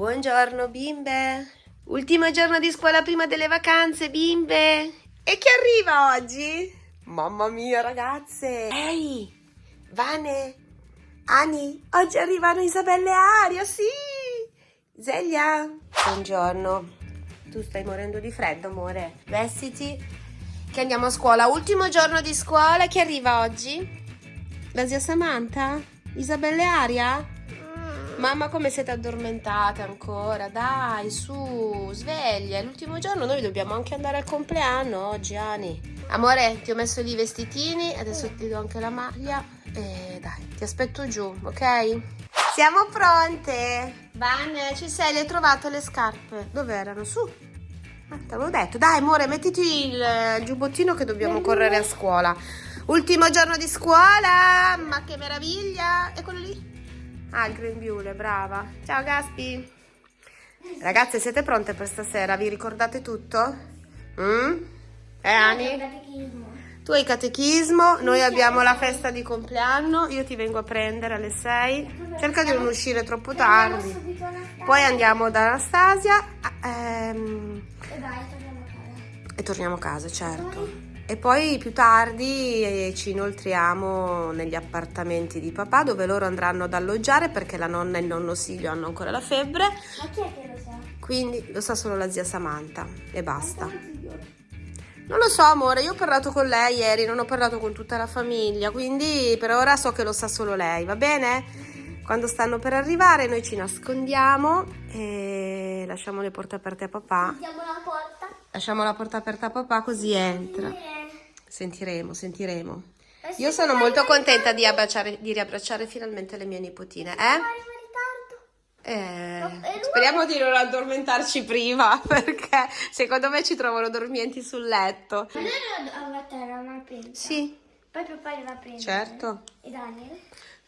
Buongiorno bimbe. Ultimo giorno di scuola prima delle vacanze, bimbe. E chi arriva oggi? Mamma mia, ragazze. Ehi, Vane, Ani, oggi arrivano Isabella e Aria, sì. Zelia. Buongiorno. Tu stai morendo di freddo, amore. Vestiti che andiamo a scuola. Ultimo giorno di scuola. Chi arriva oggi? La zia Samantha? Isabella e Aria? Mamma, come siete addormentate ancora? Dai, su, sveglia. È l'ultimo giorno, noi dobbiamo anche andare al compleanno oggi, Ani. Amore, ti ho messo lì i vestitini, adesso ti do anche la maglia. E dai, ti aspetto giù, ok? Siamo pronte. Vane, ci sei? Le hai trovate le scarpe? Dove erano? Su. Ah, te l'avevo detto. Dai, amore, mettiti il, il giubbottino che dobbiamo correre a scuola. Ultimo giorno di scuola. Ma che meraviglia. E quello lì? Ah, il grembiule, brava. Ciao, Gaspi. Ragazze, siete pronte per stasera? Vi ricordate tutto? Mm? Eh, Ani? Tu hai catechismo, noi abbiamo la festa di compleanno, io ti vengo a prendere alle 6. Cerca di non uscire troppo tardi. Poi andiamo da Anastasia ehm, e torniamo a casa, certo. E poi più tardi eh, ci inoltriamo negli appartamenti di papà dove loro andranno ad alloggiare perché la nonna e il nonno Silvio hanno ancora la febbre. Ma chi è che lo sa? Quindi lo sa solo la zia Samantha e basta. Non lo so amore, io ho parlato con lei ieri, non ho parlato con tutta la famiglia, quindi per ora so che lo sa solo lei, va bene? Quando stanno per arrivare noi ci nascondiamo e lasciamo le porte aperte a papà. Chiudiamo la porta. Lasciamo la porta aperta a papà così entra. Sentiremo, sentiremo. Eh Io sono molto contenta di, abbracciare- di riabbracciare finalmente le mie nipotine, eh? Eh, speriamo di non addormentarci prima perché secondo me ci trovano dormienti sul letto. Ma noi lo a terra ma pensa. Sì, Poi papà li va a prendere. certo. E Daniel?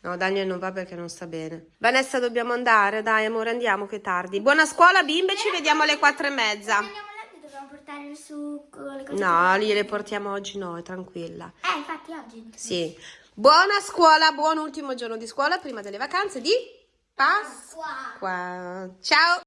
No, Daniel non va perché non sta bene. Vanessa, dobbiamo andare. Dai, amore, andiamo che è tardi. Buona scuola, bimbe. Ci vediamo alle quattro e mezza. Andiamo a letto dobbiamo portare il succo, le cose. No, lie portiamo oggi noi, tranquilla. Eh, infatti oggi. Sì. Buona scuola, buon ultimo giorno di scuola prima delle vacanze di Pasqua. Qua. Ciao.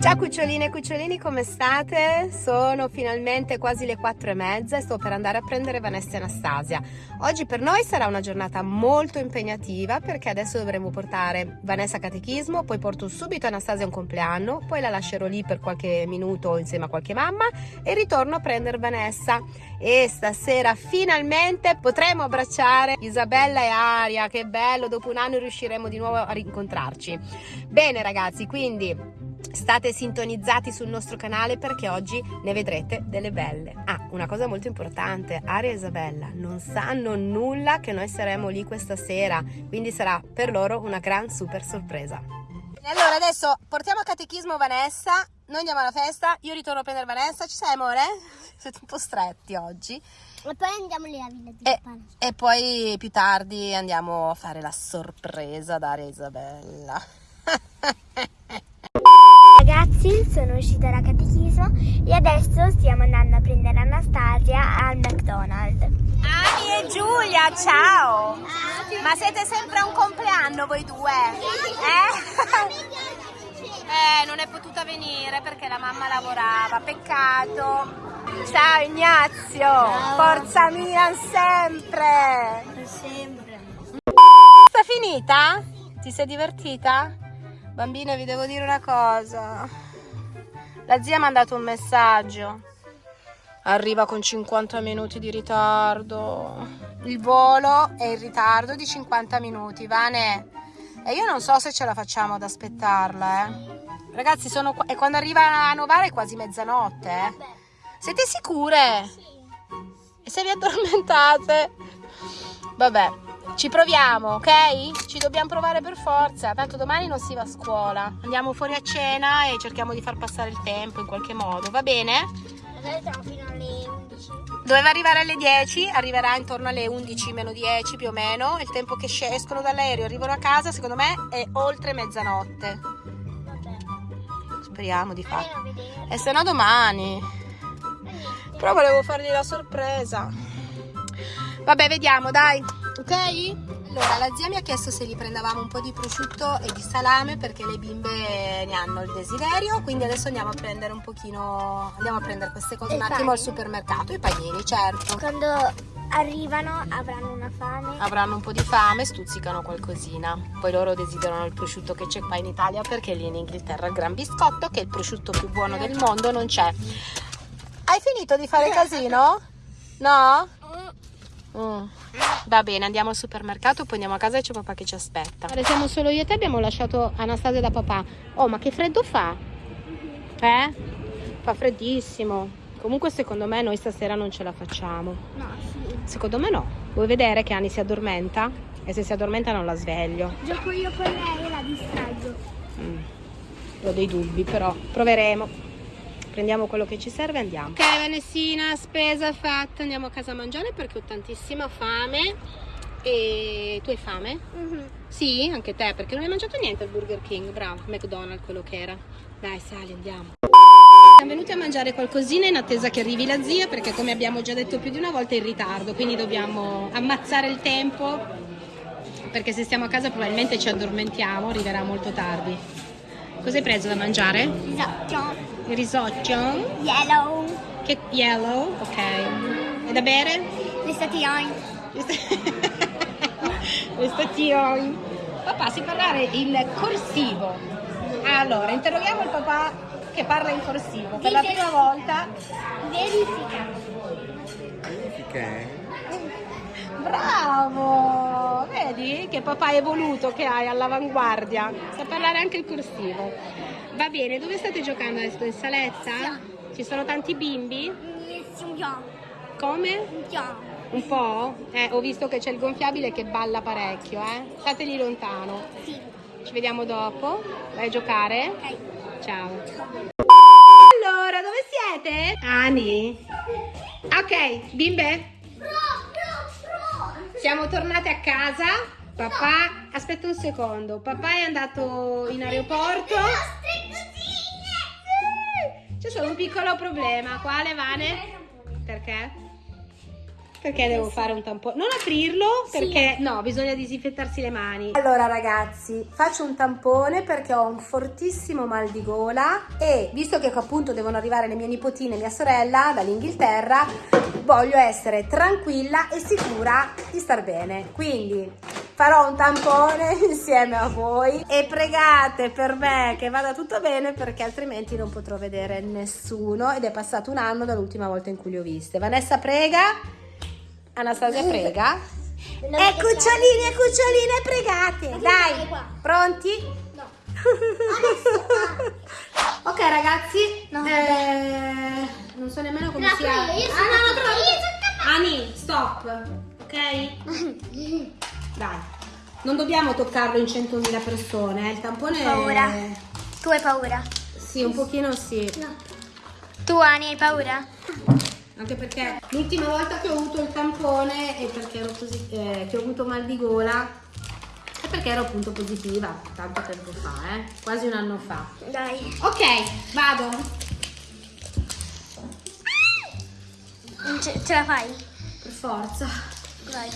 Ciao cuccioline e cucciolini, come state? Sono finalmente quasi le quattro e mezza e sto per andare a prendere Vanessa e Anastasia. Oggi per noi sarà una giornata molto impegnativa perché adesso dovremo portare Vanessa a catechismo, poi porto subito Anastasia a un compleanno, poi la lascerò lì per qualche minuto insieme a qualche mamma e ritorno a prendere Vanessa. E stasera finalmente potremo abbracciare Isabella e Aria, che bello, dopo un anno riusciremo di nuovo a rincontrarci. Bene ragazzi, quindi State sintonizzati sul nostro canale perché oggi ne vedrete delle belle. Ah, una cosa molto importante, Aria e Isabella non sanno nulla che noi saremo lì questa sera, quindi sarà per loro una gran super sorpresa. Allora adesso portiamo a catechismo Vanessa, noi andiamo alla festa, io ritorno a prendere Vanessa, ci sei amore? Siete un po' stretti oggi. E poi andiamo lì a Villa di E, e poi più tardi andiamo a fare la sorpresa ad Aria e Isabella. Ragazzi, sono uscita da catechismo e adesso stiamo andando a prendere Anastasia al McDonald's. Ani e Giulia, ciao! Ma siete sempre a un compleanno voi due? Eh? Eh, non è potuta venire perché la mamma lavorava, peccato. Ciao Ignazio, forza Milan sempre! Sempre. Sta finita? Ti sei divertita? Bambine, vi devo dire una cosa. La zia mi ha mandato un messaggio. Arriva con 50 minuti di ritardo. Il volo è in ritardo di 50 minuti, Vane. E io non so se ce la facciamo ad aspettarla, eh. Ragazzi, sono qua- e quando arriva a Novara è quasi mezzanotte, eh. Siete sicure? E se vi addormentate? Vabbè, ci proviamo, ok? Ci dobbiamo provare per forza, tanto domani non si va a scuola. Andiamo fuori a cena e cerchiamo di far passare il tempo in qualche modo, va bene? Siamo fino alle 11. Doveva arrivare alle 10, arriverà intorno alle 11 meno 10 più o meno. Il tempo che escono dall'aereo e arrivano a casa, secondo me, è oltre mezzanotte. Vabbè. Speriamo di farlo. E se no domani. Però volevo fargli la sorpresa. Vabbè, vediamo, dai. Ok? Allora, la zia mi ha chiesto se gli prendevamo un po' di prosciutto e di salame perché le bimbe ne hanno il desiderio, quindi adesso andiamo a prendere un pochino, andiamo a prendere queste cose E un attimo panini. al supermercato, i panini, certo. Quando arrivano avranno una fame. Avranno un po' di fame, stuzzicano qualcosina. Poi loro desiderano il prosciutto che c'è qua in Italia perché lì in Inghilterra il gran biscotto, che è il prosciutto più buono del mondo, non c'è. Hai finito di fare casino? No? Mm. Va bene, andiamo al supermercato, poi andiamo a casa e c'è papà che ci aspetta. Ora siamo solo io e te, abbiamo lasciato Anastasia da papà. Oh, ma che freddo fa? Eh? Fa freddissimo. Comunque secondo me noi stasera non ce la facciamo. No, sì. Secondo me no. Vuoi vedere che Ani si addormenta? E se si addormenta non la sveglio. Gioco io con lei e la distraggo. Mm. Ho dei dubbi, però proveremo. Prendiamo quello che ci serve e andiamo. Ok, Vanessina, spesa fatta. Andiamo a casa a mangiare perché ho tantissima fame. E tu hai fame? Mhm. Sì, anche te, perché non hai mangiato niente al Burger King. Bravo, McDonald's, quello che era. Dai, sali, andiamo. Siamo venuti a mangiare qualcosina in attesa che arrivi la zia perché come abbiamo già detto più di una volta è in ritardo, quindi dobbiamo ammazzare il tempo perché se stiamo a casa probabilmente ci addormentiamo, arriverà molto tardi. Cosa hai preso da mangiare? Risotto. Il risotto? Yellow. Che yellow, ok. E da bere? L'estation. L'estation. Papà, si parlare il corsivo. Allora, interroghiamo il papà che parla in corsivo per la prima volta. Verifica. Verifica. Bravo! Vedi che papà è evoluto che hai all'avanguardia. Sa parlare anche il corsivo. Va bene, dove state giocando adesso? In saletta? Ci sono tanti bimbi? Come? Un po'? Eh, ho visto che c'è il gonfiabile che balla parecchio, eh? Stateli lontano. Sì. Ci vediamo dopo. Vai a giocare? Ok. Ciao. Allora, dove siete? Ani. Ok, bimbe. Siamo tornate a casa. Papà, aspetta un secondo. Papà è andato in aeroporto. C'è solo un piccolo problema. Quale, Vane? Perché? Perché devo fare un tampone? Non aprirlo perché no, bisogna disinfettarsi le mani. Allora ragazzi, faccio un tampone perché ho un fortissimo mal di gola e visto che appunto devono arrivare le mie nipotine e mia sorella dall'Inghilterra, voglio essere tranquilla e sicura di star bene. Quindi farò un tampone insieme a voi e pregate per me che vada tutto bene perché altrimenti non potrò vedere nessuno ed è passato un anno dall'ultima volta in cui li ho viste. Vanessa prega. Anastasia prega. E cucciolini e cuccioline pregate. Dai, pronti? No. ok ragazzi, No, eh, non so nemmeno come sia. io sono Ah, no, no, sono Ani, stop, ok? Dai, non dobbiamo toccarlo in 100.000 persone, eh, il tampone Paura. è- Tu hai paura? Sì, un pochino sì. Tu Ani hai paura? Anche perché l'ultima volta che ho avuto il tampone e perché ero così, eh, che ho avuto mal di gola è perché ero appunto positiva, tanto tempo fa, eh, quasi un anno fa. Dai. Ok, vado. Ce, ce la fai? Per forza. Vai.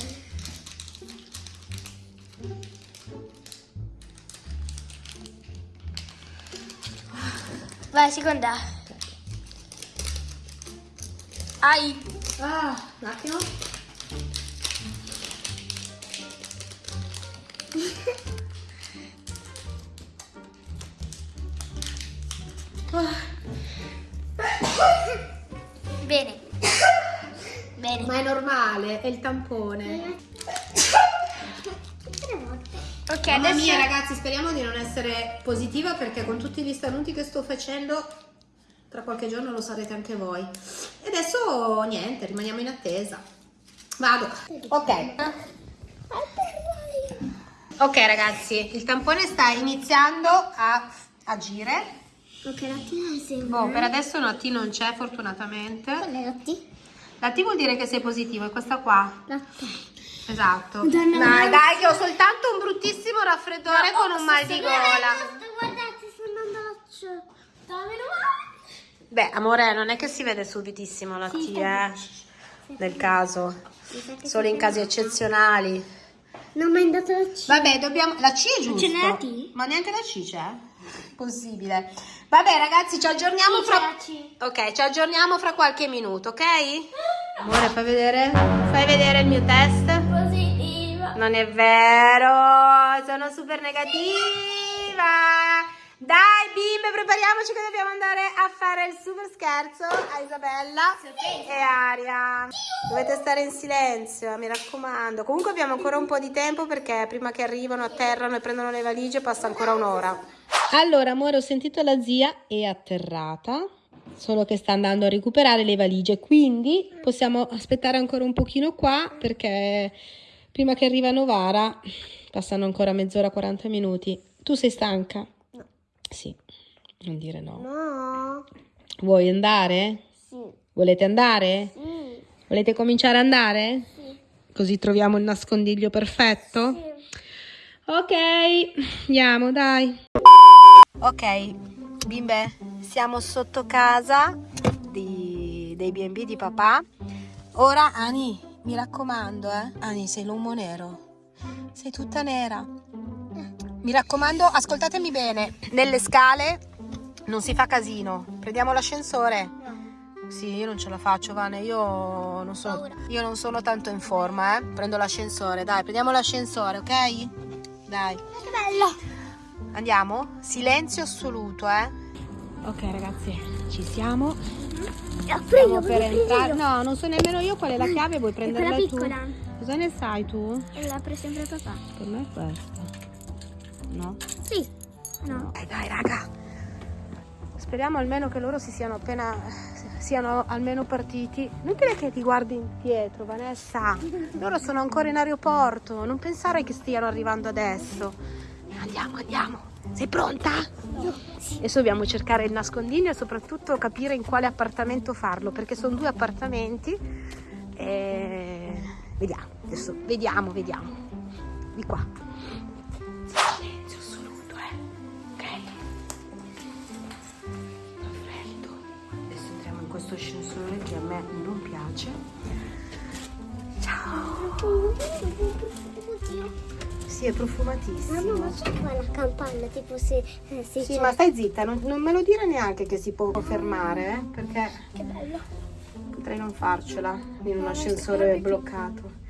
Vai, seconda. Ai. Ah, un attimo. Bene. Bene. Ma è normale, è il tampone. Ok, Mamma adesso... mia ragazzi, speriamo di non essere positiva perché con tutti gli starnuti che sto facendo tra qualche giorno lo sarete anche voi. Adesso niente, rimaniamo in attesa. Vado. Ok. Ok ragazzi, il tampone sta iniziando a agire. Ok, la T non sembra. Boh, per adesso una T non c'è fortunatamente. Qual è la T? La T vuol dire che sei positivo, è questa qua. La T. Esatto. Madonna, dai, dai, che ho soltanto un bruttissimo raffreddore con un mal di gola. Guardate, sto andando. Beh, amore, non è che si vede subitissimo la T, eh, nel caso. Solo in casi eccezionali. Non mi hai dato la C. Vabbè, dobbiamo... La C è giusto. ce n'è la T? Ma neanche la C c'è? Possibile. Vabbè ragazzi, ci aggiorniamo Sì, fra... Ok, ci aggiorniamo fra qualche minuto, ok? Amore, fai vedere? Fai vedere il mio test? Positiva. Non è vero, sono super negativa. Dai bimbe, prepariamoci che dobbiamo andare a fare il super scherzo a Isabella e Aria. Dovete stare in silenzio, mi raccomando. Comunque abbiamo ancora un po' di tempo perché prima che arrivano, atterrano e prendono le valigie passa ancora un'ora. Allora, amore, ho sentito la zia, è atterrata. Solo che sta andando a recuperare le valigie, quindi possiamo aspettare ancora un pochino qua perché prima che arriva Novara passano ancora mezz'ora, 40 minuti. Tu sei stanca? Sì, non dire no. No. Vuoi andare? Sì. Volete andare? Sì. Volete cominciare ad andare? Sì. Così troviamo il nascondiglio perfetto? Sì. Ok, andiamo, dai. Ok, bimbe, siamo sotto casa di- dei B&B di papà. Ora, Ani, mi raccomando, eh. Ani, sei l'uomo nero. Sei tutta nera. Mi raccomando, ascoltatemi bene. Nelle scale non si fa casino. Prendiamo l'ascensore. Sì, io non ce la faccio, Vane. Io non sono, Paura. io non sono tanto in forma, eh. Prendo l'ascensore, dai, prendiamo l'ascensore, ok? Dai. Che bello. Andiamo? Silenzio assoluto, eh? Ok, ragazzi, ci siamo. Apro Stiamo per entrare. No, non so nemmeno io qual è la chiave, vuoi È prenderla tu? Cosa ne sai tu? E l'apre sempre papà. Per me è questa. No? Sì. No. Dai, dai, raga. Speriamo almeno che loro si siano appena siano almeno partiti. Non dire che ti guardi indietro, Vanessa. Loro sono ancora in aeroporto. Non pensare che stiano arrivando adesso. Andiamo, andiamo. Sei pronta? Adesso dobbiamo cercare il nascondiglio e soprattutto capire in quale appartamento farlo, perché sono due appartamenti. E... Vediamo, adesso vediamo, vediamo. Di qua. Questo ascensore che a me non piace. Ciao. Sì, è profumatissimo. Mamma, ma c'è qua la campana, tipo se, eh, se Sì, ma stai zitta, non, non me lo dire neanche che si può fermare, eh, perché potrei non farcela in un ascensore bloccato.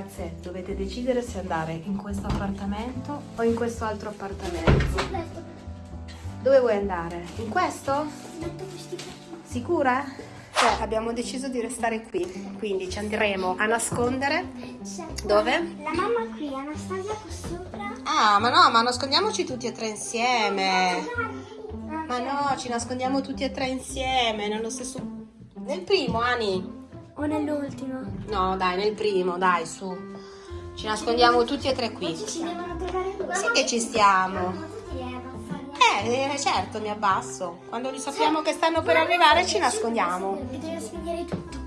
Ragazze, dovete decidere se andare in questo appartamento o in questo altro appartamento. Dove vuoi andare? In questo? Sicura? Cioè, abbiamo deciso di restare qui, quindi ci andremo a nascondere. Dove? La mamma qui, Anastasia qua sopra. Ah, ma no, ma nascondiamoci tutti e tre insieme. Ma no, ci nascondiamo tutti e tre insieme, nello stesso... Nel primo, Ani? O nell'ultimo. No, dai, nel primo, dai, su. Ci nascondiamo tutti e tre qui. Ci devono trovare due. Sì che ci stiamo. Abbassare. Eh, eh, certo, mi abbasso. Quando li sappiamo che stanno per arrivare ci nascondiamo. Bisogna svegliare tutto.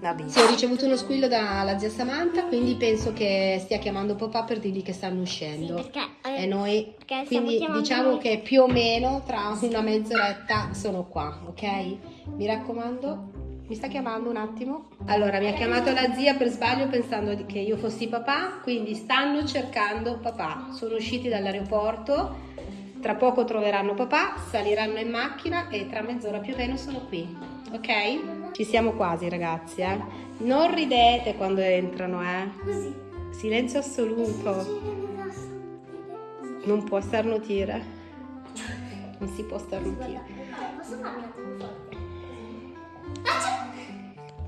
Vabbè. Sì, ho ricevuto uno squillo dalla zia Samantha, quindi penso che stia chiamando papà per dirgli che stanno uscendo. Sì, perché, eh, e noi, quindi diciamo noi. che più o meno tra una mezz'oretta sono qua, ok? Mi raccomando, mi sta chiamando un attimo. Allora, mi ha chiamato la zia per sbaglio pensando che io fossi papà, quindi stanno cercando papà. Sono usciti dall'aeroporto, tra poco troveranno papà, saliranno in macchina e tra mezz'ora più o meno sono qui, ok? Ci siamo quasi ragazzi, eh? Non ridete quando entrano, eh? Così. Silenzio assoluto. Non può starnutire. Non si può starnutire. Posso farla come foto?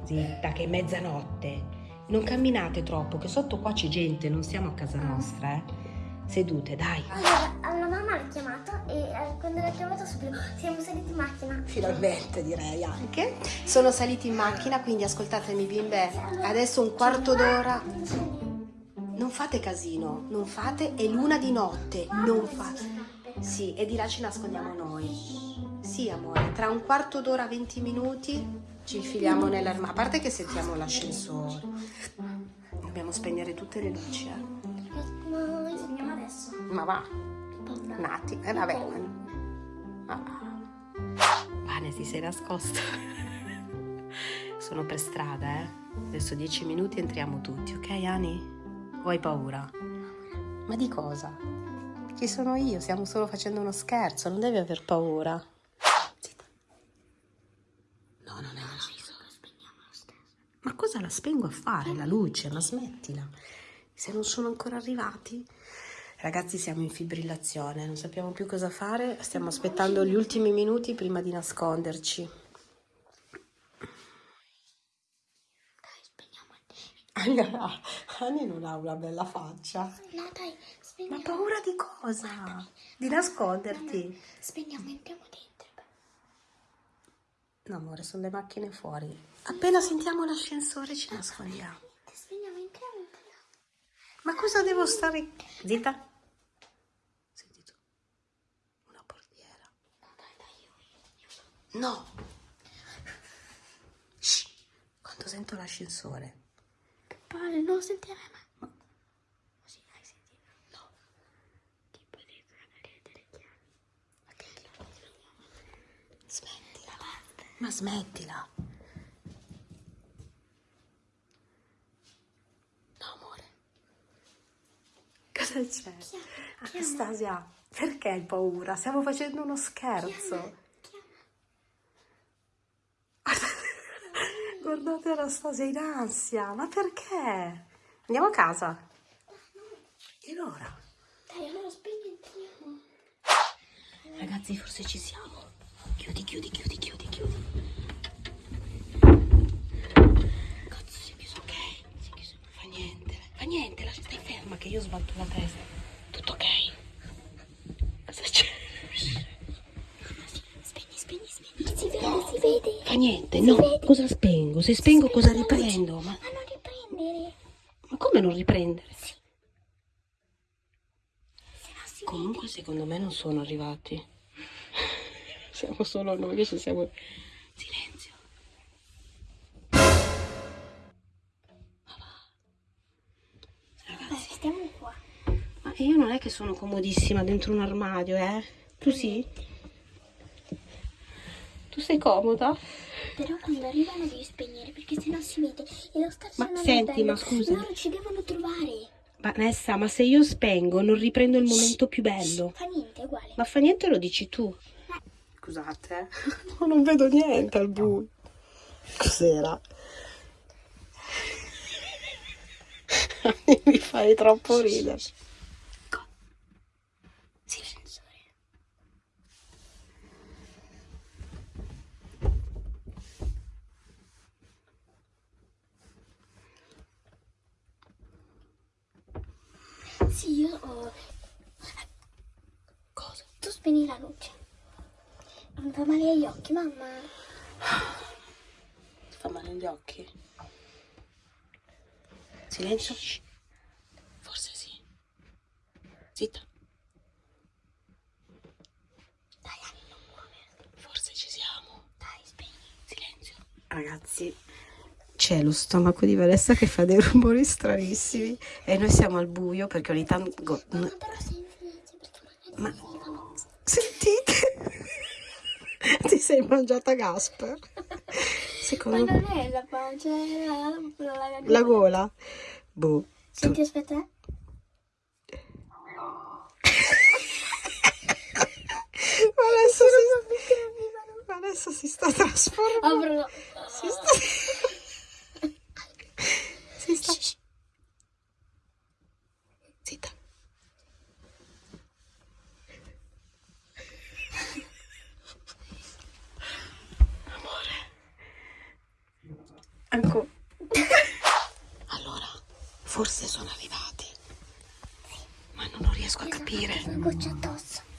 Zitta, che è mezzanotte. Non camminate troppo, che sotto qua c'è gente, non siamo a casa nostra, eh. Sedute, dai. Allora, alla mamma l'ha chiamato e eh, quando l'ha chiamato subito siamo saliti in macchina. Finalmente direi anche. Sono saliti in macchina, quindi ascoltatemi bimbe, adesso un quarto d'ora. Non fate casino, non fate, è l'una di notte, non fate. Sì, e di là ci nascondiamo noi. Sì, amore, tra un quarto d'ora, 20 minuti ci infiliamo nell'armadio. A parte che sentiamo l'ascensore. Dobbiamo spegnere tutte le luci, eh. Adesso. Ma va, un attimo, eh vabbè. Ma va. Vane, ti sei nascosto. Sono per strada, eh. Adesso 10 minuti entriamo tutti, ok, Ani? O hai paura? Ma di cosa? Chi sono io? Stiamo solo facendo uno scherzo, non devi aver paura. Zitta. No, non è una Ma cosa la spengo a fare? La luce, ma smettila. Se non sono ancora arrivati? Ragazzi, siamo in fibrillazione, non sappiamo più cosa fare. Stiamo aspettando gli ultimi minuti prima di nasconderci. Allora, Anni non ha una bella faccia. No, dai, Ma spegniamo. paura di cosa? Di nasconderti? Spegniamo, entriamo dentro. No, amore, sono le macchine fuori. Appena sentiamo l'ascensore ci nascondiamo. Spegniamo, entriamo, entriamo. Ma cosa devo stare... Zitta. Senti tu. Una portiera. No, dai, dai, io. No. Shh. Quando sento l'ascensore. Paolo, non sentire mai. Così, hai sentito? No. Tipo dentro la delle chiavi. Ma che Smettila. Ma smettila. Cosa c'è? Anastasia, perché hai paura? Stiamo facendo uno scherzo. Guardate Anastasia in ansia, ma perché? Andiamo a casa. E allora? Dai, allora spegni. Ragazzi, forse ci siamo. Chiudi, chiudi, chiudi, chiudi, chiudi. Cazzo, si è chiuso. Ok, si è chiuso. Fa niente, fa niente, ferma che io sbatto la testa. Tutto ok. Cosa c'è? Spegni, spegni, spegni. Si vede, si vede. Fa niente, no. Cosa spengo? Se spengo cosa la luce. riprendo? Ma, Ma non riprendere. ma come non riprendere? Se no si Comunque secondo me non sono arrivati. Siamo solo noi che ci siamo... non è che sono comodissima dentro un armadio, eh? Tu sì? Tu sei comoda? Però quando arrivano devi spegnere perché sennò si vede. E lo Ma senti, ma scusa. Loro ci devono trovare. Vanessa, ma se io spengo non riprendo il momento più bello. Fa niente, è uguale. Ma fa niente lo dici tu. Scusate, eh. Ma non vedo niente al buio. Cos'era? Mi fai troppo ridere. Silenzio. Sì, io ho... Cosa? Tu spegni la luce. Mi fa male agli occhi, mamma. Ti fa male agli occhi? Silenzio. Forse sì. Zitta. Dai, Anni, non muoverti. Forse ci siamo. Dai, spegni. Silenzio. Ragazzi, c'è lo stomaco di Vanessa che fa dei rumori stranissimi e noi siamo al buio perché ogni tanto... Ma Ma-. Sentite? Ti sei mangiata Gasper? Ma Secondo me... non è la pancia, è la, la, la, la- La gola? Boh. Senti, aspetta. eh. Vanessa Vanessa si sta trasformando. Si sta... Si sta... Zitta. Amore. Ancora. Allora, forse sono arrivati. Ma non riesco a capire. Goccia addosso.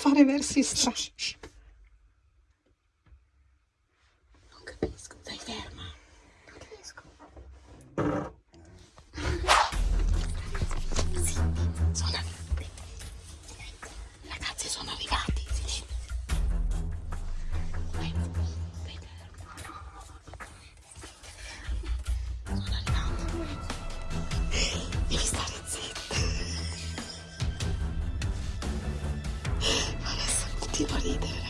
Fare versi strani. Adesso continuo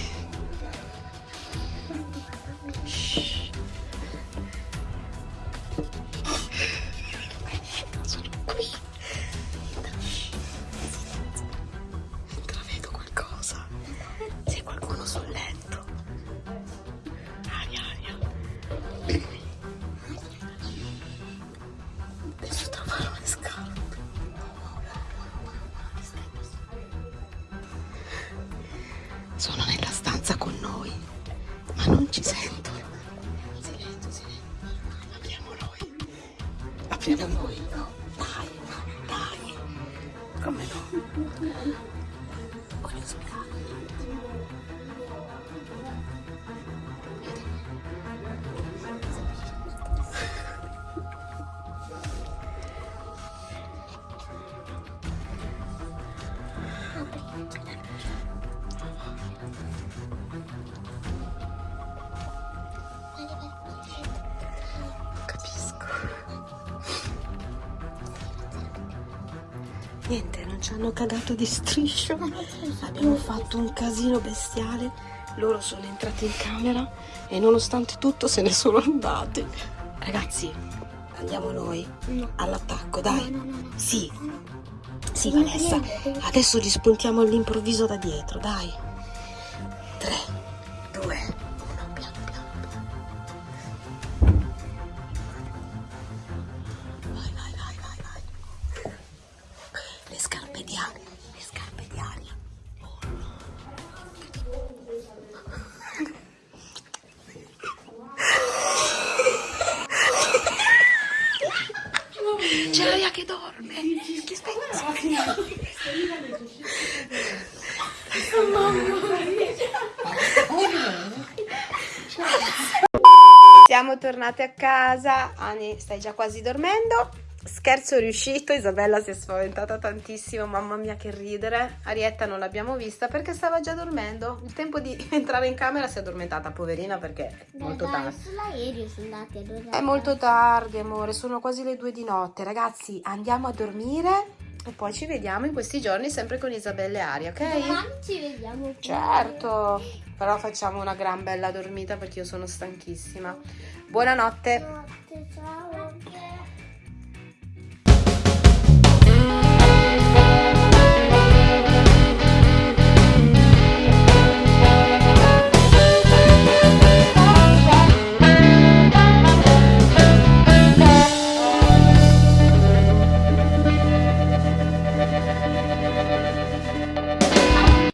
Voglio spiegare. Ci hanno cagato di striscio. Abbiamo fatto un casino bestiale. Loro sono entrati in camera e nonostante tutto se ne sono andati. Ragazzi, andiamo noi all'attacco, dai. No, no. Sì. Sì, Vanessa. Adesso li spuntiamo all'improvviso da dietro, dai. 3, 2, tornate a casa. Ani, stai già quasi dormendo. Scherzo riuscito, Isabella si è spaventata tantissimo, mamma mia che ridere. Arietta non l'abbiamo vista perché stava già dormendo. Il tempo di entrare in camera si è addormentata, poverina, perché è molto tardi. Sull'aereo sono andati a dormire. È molto tardi, amore, sono quasi le due di notte. Ragazzi, andiamo a dormire e poi ci vediamo in questi giorni sempre con Isabella e Aria, ok? Domani ci vediamo. pure. Certo, però facciamo una gran bella dormita perché io sono stanchissima. Buonanotte. Notte, ciao.